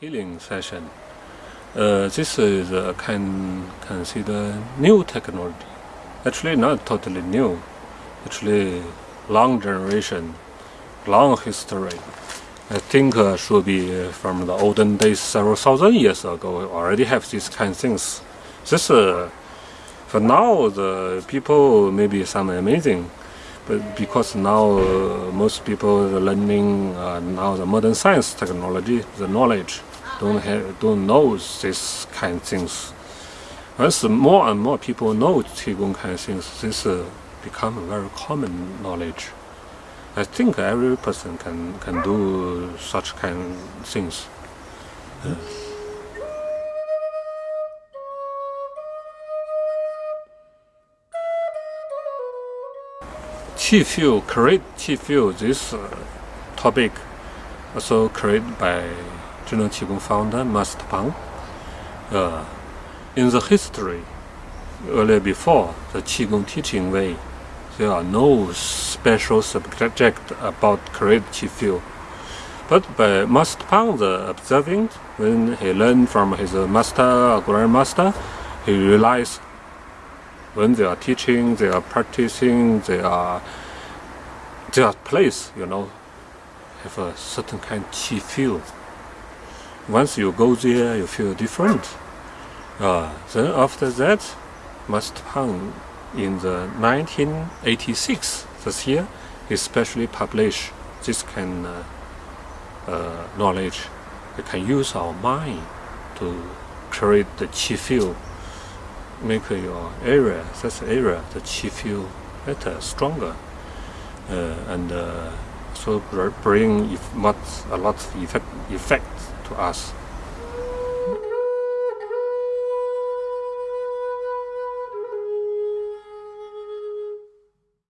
healing session. Uh, this is uh, can consider new technology. Actually, not totally new. Actually, long generation, long history. I think uh, should be from the olden days, several thousand years ago. Already have these kind of things. This, uh, for now, the people maybe some amazing, but because now uh, most people are learning uh, now the modern science technology, the knowledge don't have, don't know this kind of things. As more and more people know Qigong kind of things, this uh, become a very common knowledge. I think every person can can do such kind of things. Uh, Qi create Qi field, this uh, topic also created by Zhineng Qigong founder Master Pang. Uh, in the history, earlier before the Qigong teaching way, there are no special subject about create Qi field. But by Master Pang the observing, when he learned from his master, grandmaster, he realized when they are teaching, they are practicing, they are their place, you know, have a certain kind of Qi field once you go there, you feel different. Uh, then after that, Master Pang in the 1986, this year, especially published this kind of uh, knowledge. We can use our mind to create the Qi field, make your area, this area, the Qi field better, stronger, uh, and uh, so bring much, a lot of effect, effect to us